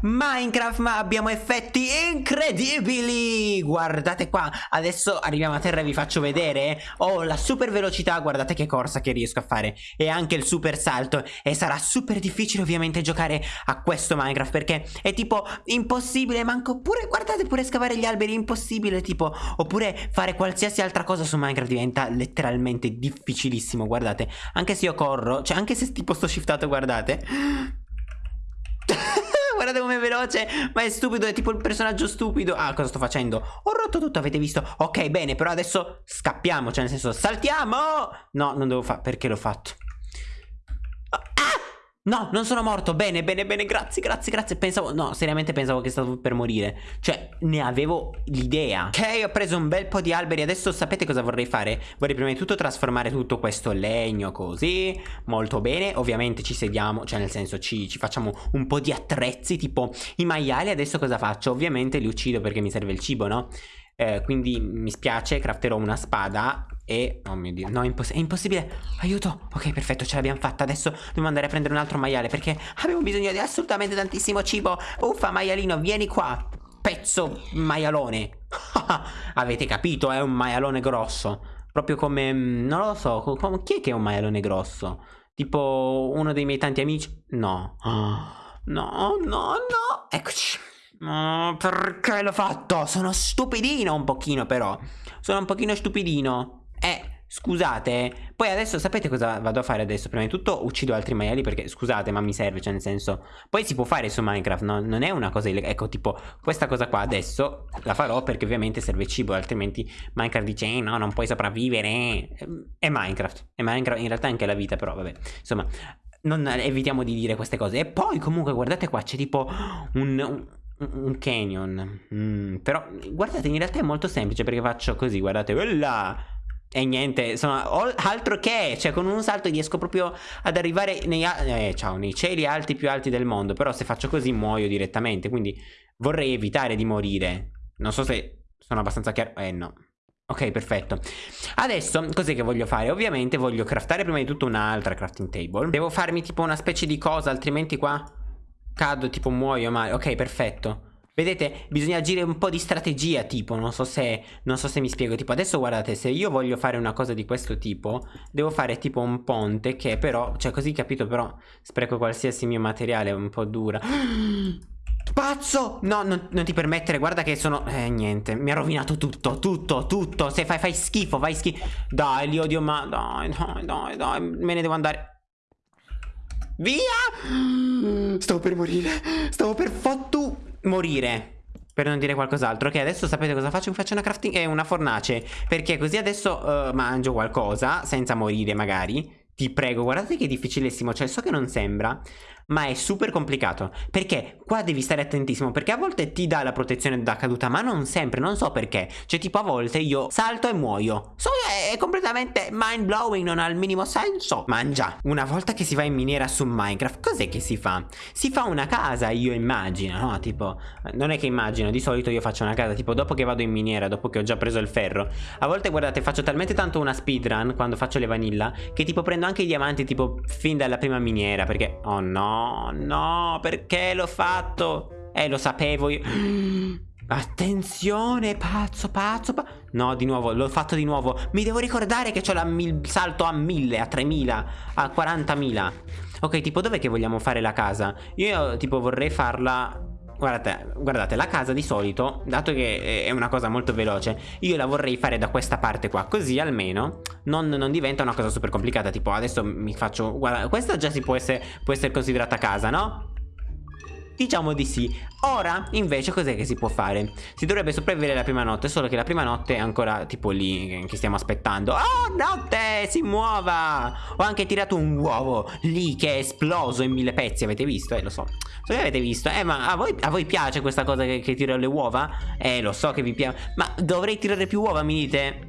Minecraft ma abbiamo effetti incredibili! Guardate qua Adesso arriviamo a terra e vi faccio vedere. Ho la super velocità Guardate che corsa che riesco a fare. E anche il super salto. E sarà super difficile ovviamente giocare a questo Minecraft Perché è tipo impossibile Manco pure Guardate pure scavare gli alberi Impossibile tipo Oppure fare qualsiasi altra cosa su Minecraft Diventa letteralmente difficilissimo Guardate. Anche se io corro Cioè anche se tipo sto shiftato guardate guardate com'è veloce Ma è stupido, è tipo il personaggio stupido Ah, cosa sto facendo? Ho rotto tutto, avete visto? Ok, bene, però adesso scappiamo Cioè, nel senso, saltiamo No, non devo fare, perché l'ho fatto? No, non sono morto. Bene, bene, bene. Grazie, grazie, grazie. Pensavo, no, seriamente pensavo che stavo per morire. Cioè, ne avevo l'idea. Ok, ho preso un bel po' di alberi. Adesso sapete cosa vorrei fare? Vorrei prima di tutto trasformare tutto questo legno così. Molto bene. Ovviamente ci sediamo, cioè nel senso ci, ci facciamo un po' di attrezzi, tipo i maiali. Adesso cosa faccio? Ovviamente li uccido perché mi serve il cibo, no? Eh, quindi mi spiace, crafterò una spada e... Oh mio dio, no, è, imposs è impossibile. Aiuto, ok, perfetto, ce l'abbiamo fatta. Adesso dobbiamo andare a prendere un altro maiale Perché abbiamo bisogno di assolutamente tantissimo cibo. Uffa, maialino, vieni qua. Pezzo maialone. Avete capito, è un maialone grosso. Proprio come... Mm, non lo so, chi è che è un maialone grosso? Tipo uno dei miei tanti amici? No. No, no, no. Eccoci Oh, perché l'ho fatto? Sono stupidino un pochino però. Sono un pochino stupidino. Eh, scusate. Poi adesso sapete cosa vado a fare adesso? Prima di tutto uccido altri maiali perché scusate ma mi serve Cioè nel senso Poi si può fare su Minecraft no? Non è una cosa illegale. Ecco tipo questa cosa qua adesso la farò perché ovviamente serve cibo Altrimenti Minecraft dice eh, no non puoi sopravvivere. È Minecraft. È Minecraft in realtà anche la vita però vabbè. Insomma non evitiamo di dire queste cose. E poi comunque guardate qua c'è tipo un un canyon mm, Però guardate in realtà è molto semplice Perché faccio così guardate Quella e niente, sono altro che, cioè con un salto riesco proprio ad arrivare nei, eh, ciao, nei cieli alti più alti del mondo, però se faccio così muoio direttamente, quindi vorrei evitare di morire. Non so se sono abbastanza chiaro, eh no. Ok, perfetto. Adesso, cos'è che voglio fare? Ovviamente voglio craftare prima di tutto un'altra crafting table. Devo farmi tipo una specie di cosa, altrimenti qua Cado tipo muoio male Ok perfetto. Vedete bisogna agire un po' di strategia tipo Non so se Non so se mi spiego Tipo adesso guardate Se io voglio fare una cosa di questo tipo Devo fare tipo un ponte Che però Cioè così capito però Spreco qualsiasi mio materiale Un po' dura. Pazzo! No, non, non, ti permettere, guarda che sono... Eh, niente, mi ha rovinato tutto, tutto, tutto. Se fai, fai schifo, fai schifo Dai, li odio, ma... Dai, dai, dai, dai Me ne devo andare Via! Stavo per morire. Stavo per fottu morire. Per non dire qualcos'altro. Ok, adesso sapete cosa faccio? Faccio una crafting e una fornace. Perché così adesso uh, mangio qualcosa, senza morire magari. Ti prego, guardate che difficilissimo. Cioè, so che non sembra ma è super complicato perché qua devi stare attentissimo perché a volte ti dà la protezione da caduta ma non sempre, non so perché cioè tipo a volte io salto e muoio so è completamente mind blowing non ha il minimo senso mangia una volta che si va in miniera su Minecraft cos'è che si fa? si fa una casa io immagino no? tipo non è che immagino di solito io faccio una casa tipo dopo che vado in miniera dopo che ho già preso il ferro a volte guardate faccio talmente tanto una speedrun quando faccio le vanilla che tipo prendo anche i diamanti tipo fin dalla prima miniera perché oh no No, perché l'ho fatto? Eh, lo sapevo io. Attenzione, pazzo, pazzo, pazzo. No, di nuovo, l'ho fatto di nuovo. Mi devo ricordare che ho il salto a 1000, a 3000, a 40.000. Ok, tipo, dov'è che vogliamo fare la casa? Io, tipo, vorrei farla... Guardate, guardate, la casa di solito, dato che è una cosa molto veloce, io la vorrei fare da questa parte qua, così almeno non, non diventa una cosa super complicata, tipo adesso mi faccio... Guarda, questa già si può essere, può essere considerata casa, no? Diciamo di sì Ora invece cos'è che si può fare? Si dovrebbe sopravvivere la prima notte Solo che la prima notte è ancora tipo lì Che stiamo aspettando Oh notte si muova Ho anche tirato un uovo lì che è esploso in mille pezzi Avete visto? Eh lo so So che avete visto Eh ma a voi, a voi piace questa cosa che, che tiro le uova? Eh lo so che vi piace Ma dovrei tirare più uova mi dite?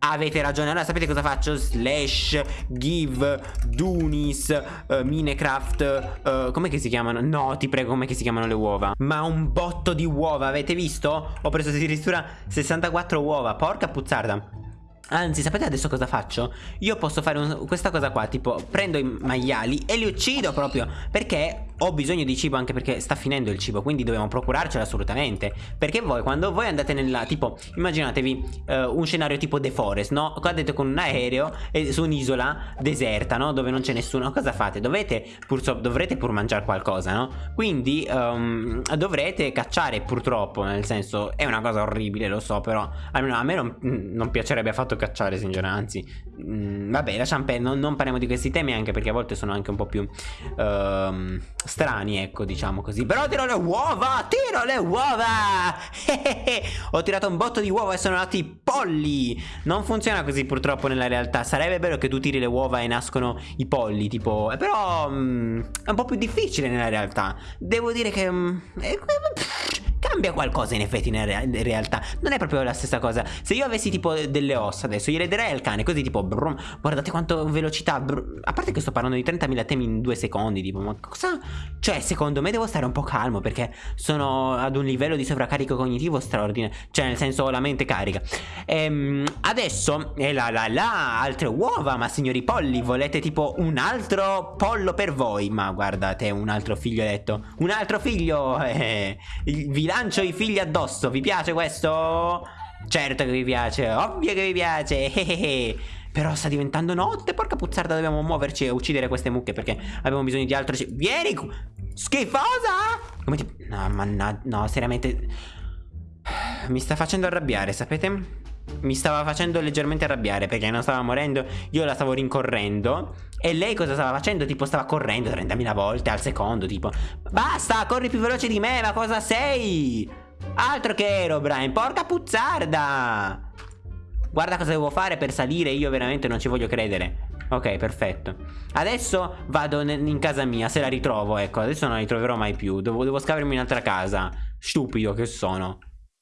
Avete ragione, allora sapete cosa faccio? Slash, give, Dunis, uh, Minecraft, uh, com'è che si chiamano? No, ti prego, com'è che si chiamano le uova? Ma un botto di uova, avete visto? Ho preso addirittura 64 uova, porca puzzarda Anzi, sapete adesso cosa faccio? Io posso fare un, questa cosa qua, tipo prendo i maiali e li uccido proprio Perché ho bisogno di cibo anche perché sta finendo il cibo Quindi dobbiamo procurarcelo assolutamente Perché voi quando voi andate nella tipo Immaginatevi uh, un scenario tipo The Forest no? Cadete con un aereo e su un'isola deserta no? Dove non c'è nessuno Cosa fate? Dovete pur, so, dovrete pur mangiare qualcosa no? Quindi um, dovrete cacciare purtroppo Nel senso è una cosa orribile lo so Però almeno a me non, non piacerebbe affatto cacciare sinceramente Anzi mh, Vabbè lasciamo non, non, parliamo di questi temi Anche perché a volte sono anche un po' più uh, Strani ecco diciamo così. Però tiro le uova Tiro le uova! Ho tirato un botto di uova e sono nati polli! Non funziona così purtroppo nella realtà. Sarebbe bello che tu tiri le uova e nascono i polli Tipo Però mh, è un po' più difficile nella realtà. Devo dire che mh, cambia qualcosa in effetti in, realtà. Non è proprio la stessa cosa. Se io avessi tipo delle ossa adesso Gliele darei al cane così tipo brum, Guardate quanto velocità. A parte che sto parlando di 30.000 temi in due secondi Tipo ma cosa? Cioè secondo me devo stare un po' calmo Perché sono ad un livello di sovraccarico cognitivo straordinario Cioè nel senso la mente carica. Ehm, Adesso E la la la Altre uova Ma signori polli Volete tipo un altro pollo per voi? Ma guardate un altro figlioletto. Un altro figlio eh, Vi lancio i figli addosso. Vi piace questo? Certo che vi piace Ovvio che vi piace. Però sta diventando notte Porca puzzarda dobbiamo muoverci e uccidere queste mucche Perché abbiamo bisogno di altro Vieni Schifosa! Come ti... No mannaggia No seriamente. Mi sta facendo arrabbiare sapete? Mi stava facendo leggermente arrabbiare perché non stava morendo, io la stavo rincorrendo. E lei cosa stava facendo? Tipo stava correndo 30.000 volte al secondo, tipo Basta, corri più veloce di me, ma cosa sei? Altro che ero, Brian, porca puzzarda! Guarda cosa devo fare per salire, io veramente non ci voglio credere. Ok, perfetto. Adesso vado in casa mia, se la ritrovo, ecco Adesso non la ritroverò mai più Devo, devo scavarmi un'altra casa. Stupido che sono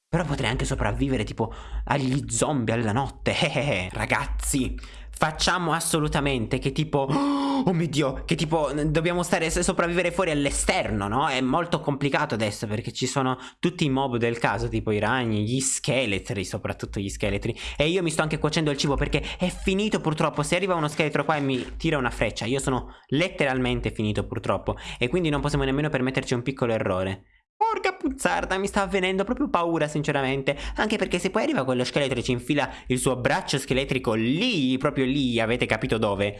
però potrei anche sopravvivere tipo agli zombie alla notte. Ragazzi, facciamo assolutamente che tipo... Oh mio Dio, che tipo dobbiamo stare sopravvivere fuori all'esterno, no? È molto complicato adesso perché ci sono tutti i mob del caso, tipo i ragni, gli scheletri, soprattutto gli scheletri. E io mi sto anche cuocendo il cibo perché è finito purtroppo. Se arriva uno scheletro qua e mi tira una freccia, io sono letteralmente finito purtroppo. E quindi non possiamo nemmeno permetterci un piccolo errore. Porca puzzarda, mi sta avvenendo proprio paura sinceramente Anche perché se poi arriva quello scheletro e ci infila il suo braccio scheletrico lì, proprio lì, avete capito dove?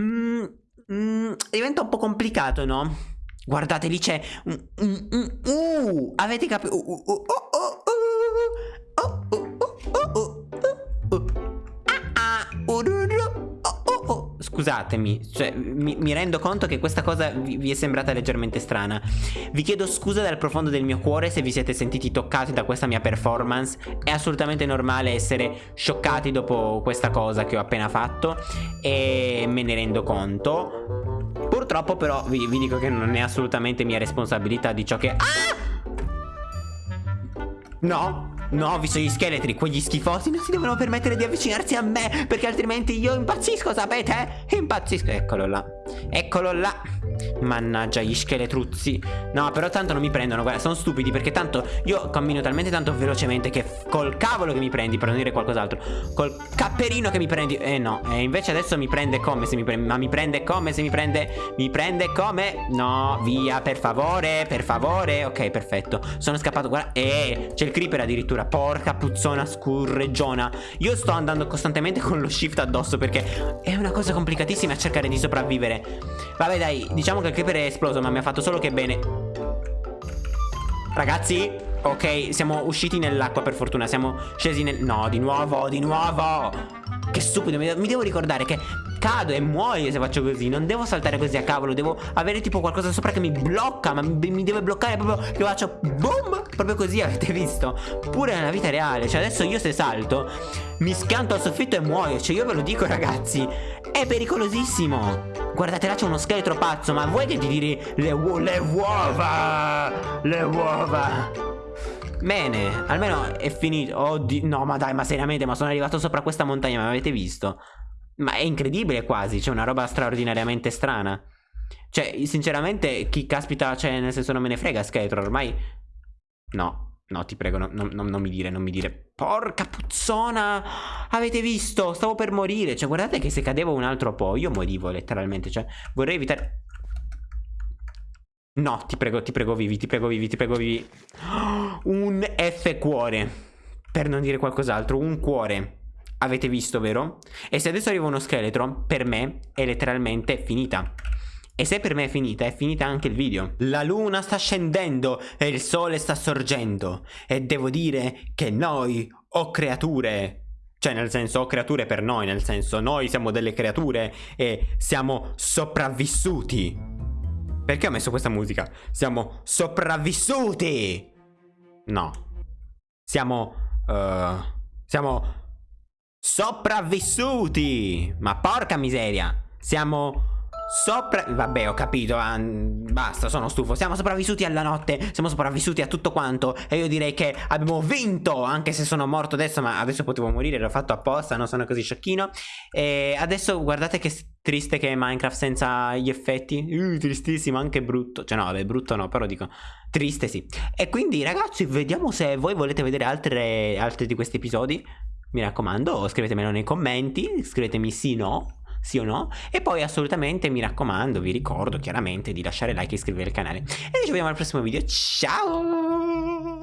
Mm, mm, diventa un po' complicato, no? Guardate, lì c'è... Uh, avete capito? Uh, uh, Scusatemi, cioè, mi, mi, rendo conto che questa cosa vi, vi, è sembrata leggermente strana. Vi chiedo scusa dal profondo del mio cuore se vi siete sentiti toccati da questa mia performance. È assolutamente normale essere scioccati dopo questa cosa che ho appena fatto e me ne rendo conto. Purtroppo però vi, vi dico che non è assolutamente mia responsabilità di ciò che... Ah! No, No, visto gli scheletri, quegli schifosi non si devono permettere di avvicinarsi a me Perché altrimenti io impazzisco, sapete? Impazzisco, eccolo là. Eccolo là Mannaggia gli scheletruzzi No però tanto non mi prendono Guarda sono stupidi perché tanto Io cammino talmente tanto velocemente Che col cavolo che mi prendi Per non dire qualcos'altro Col capperino che mi prendi Eh no E invece adesso mi prende come se mi prende Ma mi prende come se mi prende Mi prende come No via per favore Per favore Ok perfetto Sono scappato Guarda Eh c'è il creeper addirittura Porca puzzona scurreggiona Io sto andando costantemente con lo shift addosso Perché è una cosa complicatissima cercare di sopravvivere. Vabbè dai Diciamo che il creeper è esploso ma mi ha fatto solo che bene. Ragazzi Ok siamo usciti nell'acqua per fortuna. Siamo scesi nel... No di nuovo di nuovo. Che stupido mi devo ricordare che cado e muoio se faccio così. Non devo saltare così a cavolo Devo avere tipo qualcosa sopra che mi blocca Ma mi, mi deve bloccare proprio Che faccio boom Proprio così avete visto? Pure nella vita reale. Cioè adesso io se salto Mi schianto al soffitto e muoio. Cioè io ve lo dico ragazzi È pericolosissimo Guardate là c'è uno scheletro pazzo Ma vuoi che ti tiri le, le uova Le uova Bene, almeno è finito Oddio, no ma dai, ma seriamente Ma sono arrivato sopra questa montagna, ma avete visto? Ma è incredibile quasi, c'è una roba straordinariamente strana. Cioè, sinceramente, chi caspita, cioè, nel senso non me ne frega Skeletron, ormai... No, no, ti prego, no, no, non mi dire, non mi dire. Porca puzzona! Avete visto? Stavo per morire. Cioè, guardate che se cadevo un altro po', io morivo letteralmente. Cioè, vorrei evitare... No, ti prego, ti prego vivi, ti prego vivi, ti prego vivi. Un F cuore. Per non dire qualcos'altro, un cuore. Avete visto, vero? E se adesso arriva uno scheletro, per me è letteralmente finita. E se per me è finita, è finita anche il video. La luna sta scendendo e il sole sta sorgendo. E devo dire che noi, o creature, cioè nel senso o creature per noi, nel senso noi siamo delle creature e siamo sopravvissuti. Perché ho messo questa musica? Siamo sopravvissuti! No. Siamo... Uh, siamo... Sopravvissuti! Ma porca miseria! Siamo Sopra... Vabbè, ho capito. Ah, basta, sono stufo. Siamo sopravvissuti alla notte. Siamo sopravvissuti a tutto quanto. E io direi che abbiamo vinto. Anche se sono morto adesso, ma adesso potevo morire. L'ho fatto apposta, non sono così sciocchino. E adesso guardate che triste che è Minecraft senza gli effetti. Uh, tristissimo, anche brutto. Cioè, no, vabbè, brutto no, però dico triste sì. E quindi, ragazzi, vediamo se voi volete vedere altre, altre di questi episodi. Mi raccomando, scrivetemelo nei commenti. Scrivetemi sì, no sì o no? E poi assolutamente mi raccomando, vi ricordo chiaramente di lasciare like e iscrivervi al canale. E ci vediamo al prossimo video. Ciao!